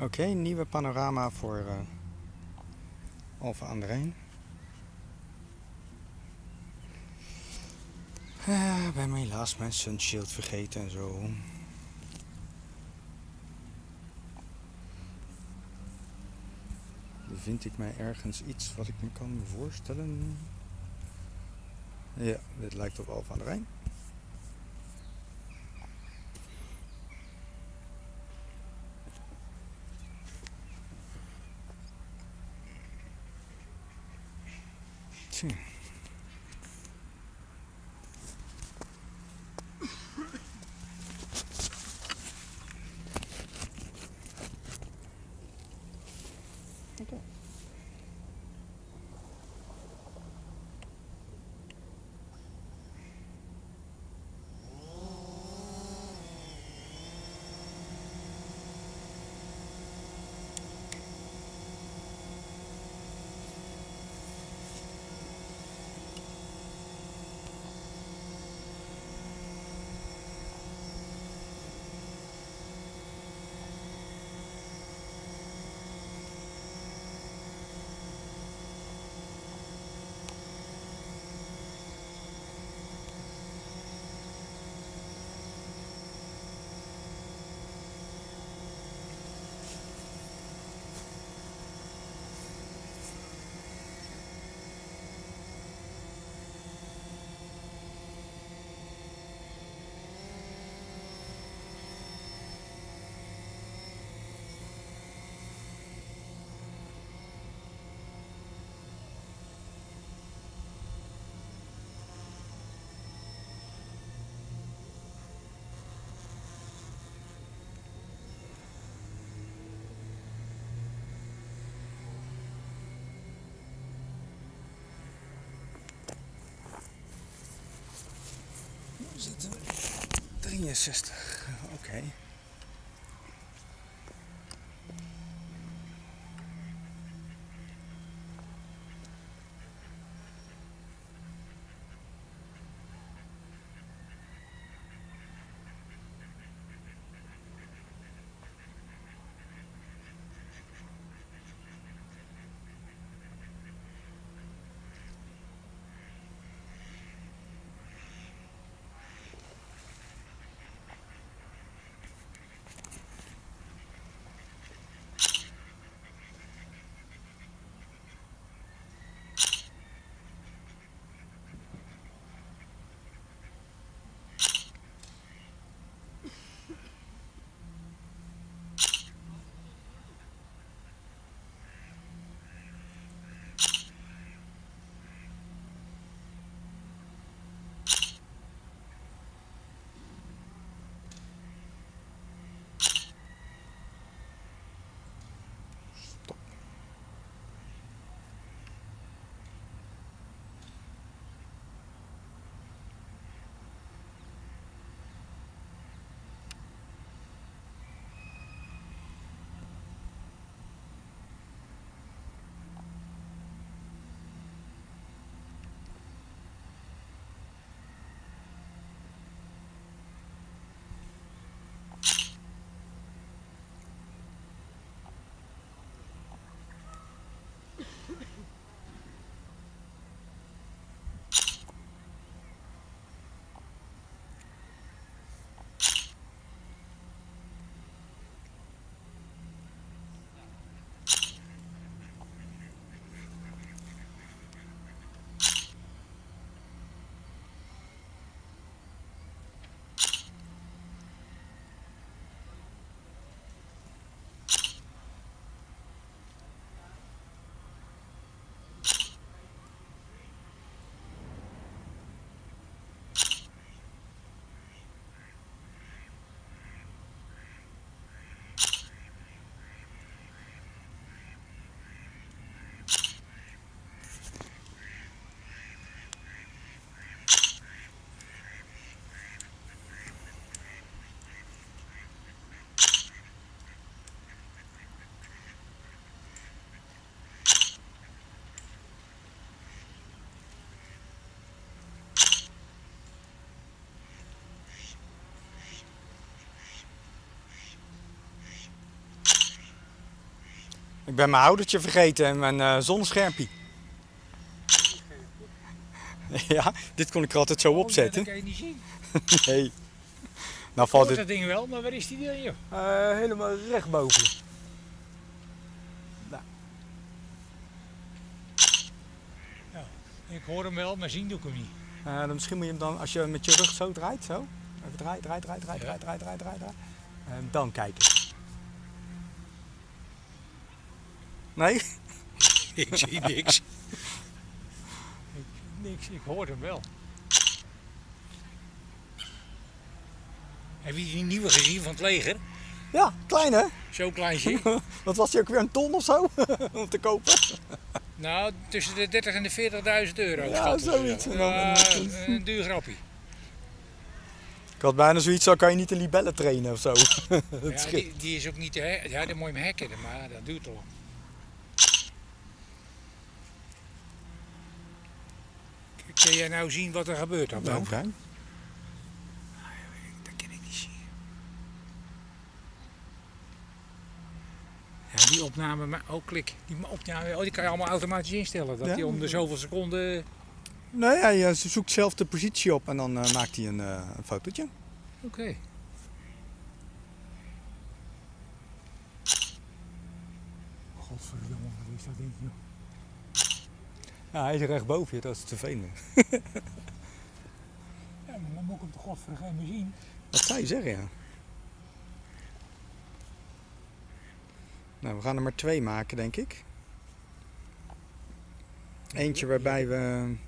Oké, nieuwe panorama voor uh, Alphen aan de Rijn. Uh, ben me helaas mijn sunshield vergeten en zo. Vind ik mij ergens iets wat ik me kan voorstellen? Ja, dit lijkt op Alphen aan de Rijn. watching. 63, oké. Okay. Ik ben mijn houdertje vergeten en mijn eh zonneschermpje. ja, dit kon ik er altijd zo Oh, opzetten. Dat kan je niet zien. Nee. Nou valt het dat ding wel, maar waar is die dan, joh? eh, helemaal recht boven. je. Ik hoor hem wel, maar zien doe ik hem niet. Eh, dan misschien moet je hem dan, als je met je rug zo draait, zo. Even draaien, draaien, draaien, Ja. draaien, draaien, draaien, draaien, draaien. En dan kijken. Nee? Ik zie niks. ik, niks, ik hoor hem wel. Heb je die nieuwe gezien van het leger? Ja, klein hè? Zo klein zie je. Wat was die ook weer een ton of zo om te kopen? Nou, tussen de 30 en de 40.000 euro. Ja, zoiets. dan Ja, een- een duur grappie. Ik had bijna zoiets, zo kan je niet de libellen trainen of zo. Dat Ja, die, die is ook niet te hacken. Ja, dan moet je hem hacken, maar dat duurt lang. Kun jij nou zien wat er gebeurt dan? Nou, fijn. Dat kan ik niet zien. Ja, die opname, maar oh klik, die opname, oh, die kan je allemaal automatisch instellen. Dat Ja. die om de zoveel seconden. Nee, hij eh, zoekt zelf de positie op en dan eh, maakt hij een, eh, een fotootje. Oké. Godverdomme, wat is dat ding joh? Ja, hij is recht boven je, dat is te veel. Ja, maar dan moet ik hem toch godverdomme meer zien. Dat zou je zeggen, ja. Nou, we gaan er maar twee maken, denk ik. Eentje waarbij we...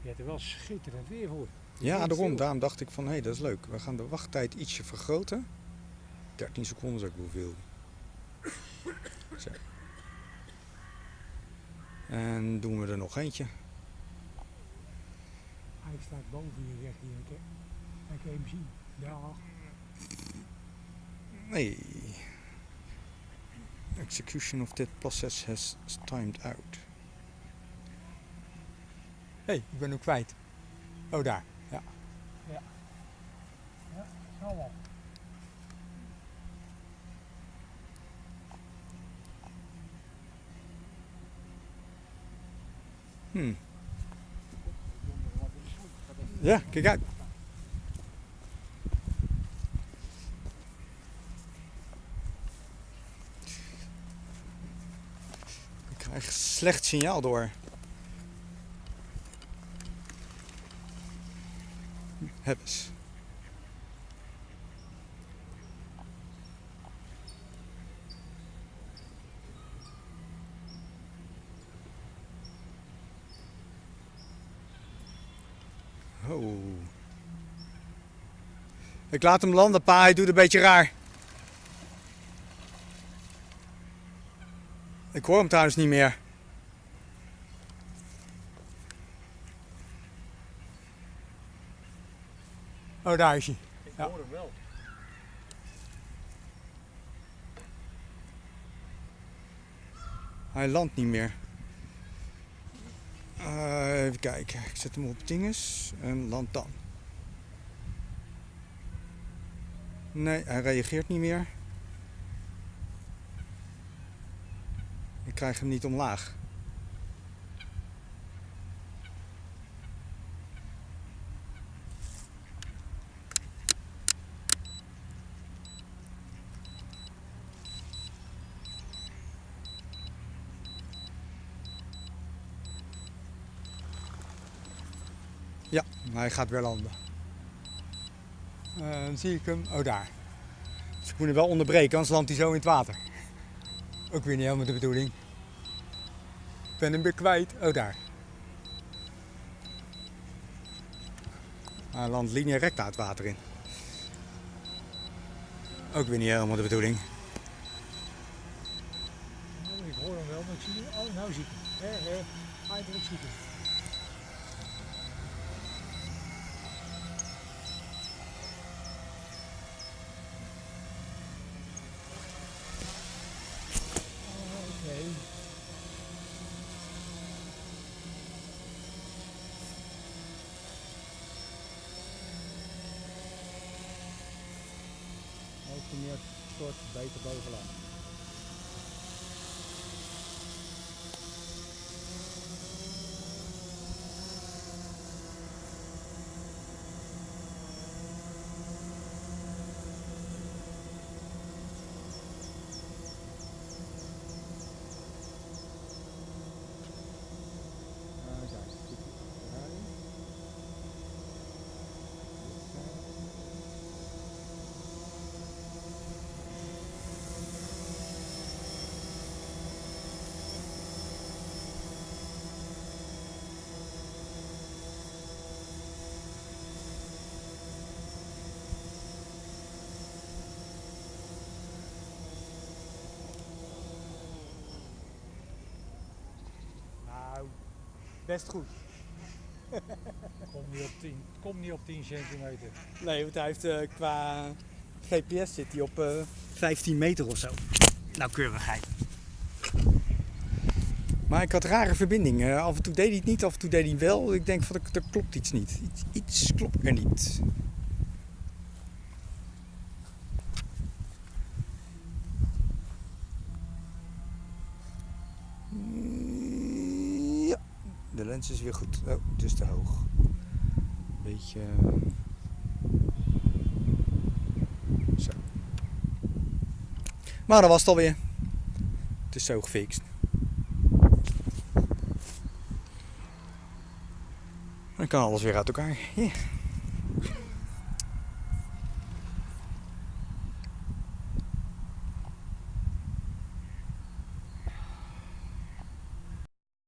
Je hebt er wel schitterend weer voor. Ja, daarom. Daarom dacht ik van, hé, hey, dat is leuk. We gaan de wachttijd ietsje vergroten. 13 seconden is ook wel veel. Zo. En doen we er nog eentje. Staat boven je, zegt hij. Ik, ik kan hem zien. Ja. Nee. Execution of that process has timed out. Hé, hey, ik ben hem kwijt. Oh, daar. Ja. Zo wel. Hmm. Ja, kijk uit. Ik krijg slecht signaal door. Heb Oh. Ik laat hem landen, pa. Hij doet een beetje raar. Ik hoor hem trouwens niet meer. Oh, daar is hij. Ik Ja. hoor hem wel. Hij landt niet meer. Even kijken. Ik zet hem op dinges en land dan. Nee, hij reageert niet meer. Ik krijg hem niet omlaag. Ja, hij gaat weer landen. Eh, dan zie ik hem. Oh, daar. Dus ik moet hem wel onderbreken, anders landt hij zo in het water. Ook weer niet helemaal de bedoeling. Ik ben hem weer kwijt. Oh, daar. Hij landt linea recta het water in. Ook weer niet helemaal de bedoeling. Ik hoor hem wel, maar ik zie hem. Oh, nou zie ik hem. Hé, hé. Eindelijk zie ik hem. Meer stort, beter bovenaan. Best goed. Kom niet op 10, kom niet op 10 centimeter. Nee, want hij heeft eh, qua GPS zit hij op eh 15 meter of zo. Nauwkeurigheid. Maar ik had rare verbindingen. Af en toe deed hij het niet, af en toe deed hij wel. Ik denk van er klopt iets niet. Iets, iets klopt er niet. Lens is weer goed. Oh, het is te hoog. Beetje. eh, Zo. Maar dat was het alweer. Het is zo gefixt. Dan kan alles weer uit elkaar.